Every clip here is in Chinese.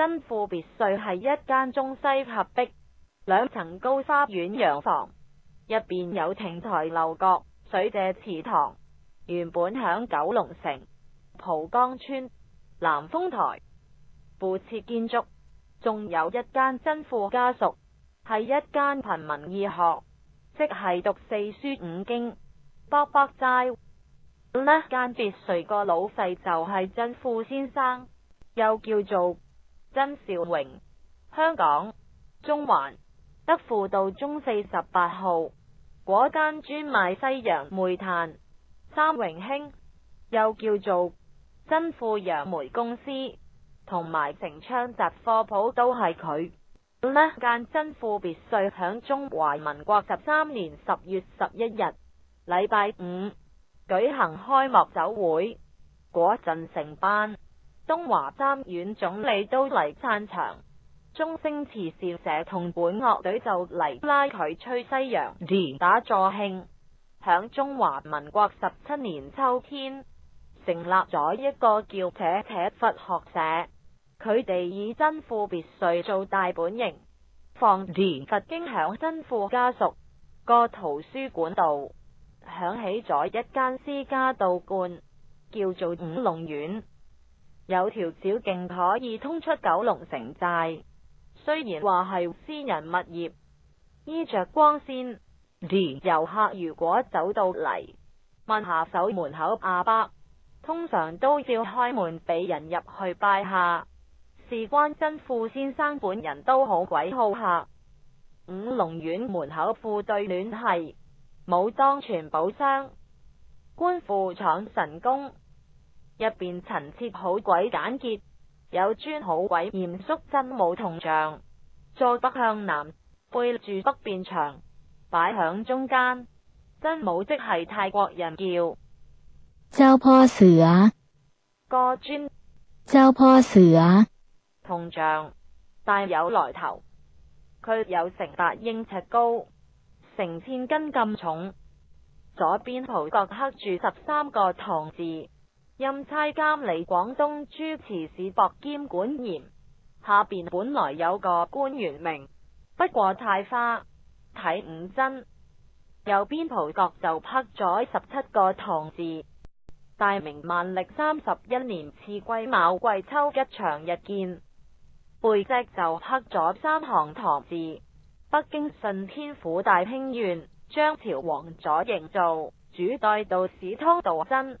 真富别墅系一间中西合璧、两层高花园洋房，入边有亭台楼阁、水者祠堂。原本响九龙城蒲岗村南丰台附设建筑，仲有一间真富家属系一间贫民义学，即系读四书五经。北北斋呢间别墅个老细就系真富先生，又叫做。曾兆荣，香港中环德富道中四十八号果间专卖西洋煤炭三荣兴，又叫做真富洋煤公司，同埋城昌集货铺都系佢。呢间真富别墅响中华民国十三年十月十一日礼拜五举行开幕酒会，果阵成班。东华三院总理都嚟散场，中星慈善社同本乐队就嚟拉佢吹西洋，打助兴。响中华民国十七年秋天，成立咗一个叫扯扯佛学社，佢哋以真富别墅做大本营，放佛经响真富家属个图书馆度响起咗一间私家道观，叫做五龙院。有条小径可以通出九龙城寨，虽然话系私人物业，依着光线，游客如果走到嚟问下手门口阿伯，通常都要开门俾人入去拜下。事关真富先生本人都好鬼好客，五龙苑门口副对联系，武装全宝箱，官富闯神功。入边陈设好鬼简洁，有尊好鬼严肃真武铜像，坐北向南，背住北边墙，摆响中间。真武即系泰国人叫周坡้啊，个尊，周坡้啊，铜像，大有来头。佢有成八英尺高，成千斤咁重。左边图角刻住十三个唐字。任差监理广东诸瓷市博兼管严，下边本来有个官员名，不过太花，睇五真，右边蒲角就刻咗十七个唐字。大明万历三十一年次季卯季秋一长日见，背脊就刻咗三行唐字。北京顺天府大兴县张朝王左营造，主代道史汤道真。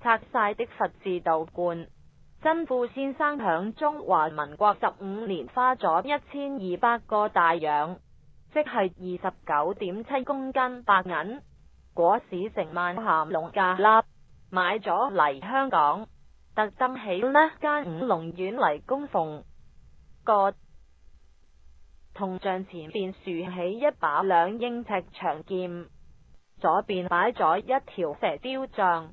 拆晒的十字道冠，真富先生响中华民国十五年花咗一千二百个大洋，即系二十九点七公斤白银。果市成万咸龙价，立买咗嚟香港，特登起呢间五龙院嚟供奉个铜像前边竖起一把两英尺长剑，左边摆咗一条蛇雕像。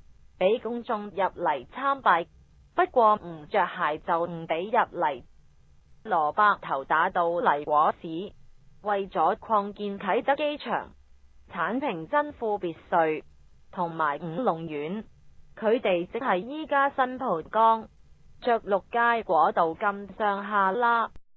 俾公众入嚟参拜，不过唔着鞋就唔俾入嚟。罗伯头打到嚟果市，为咗扩建启德机场，铲平真富别墅同埋五龙苑，佢哋即系依家新蒲江着六街果道咁上下啦。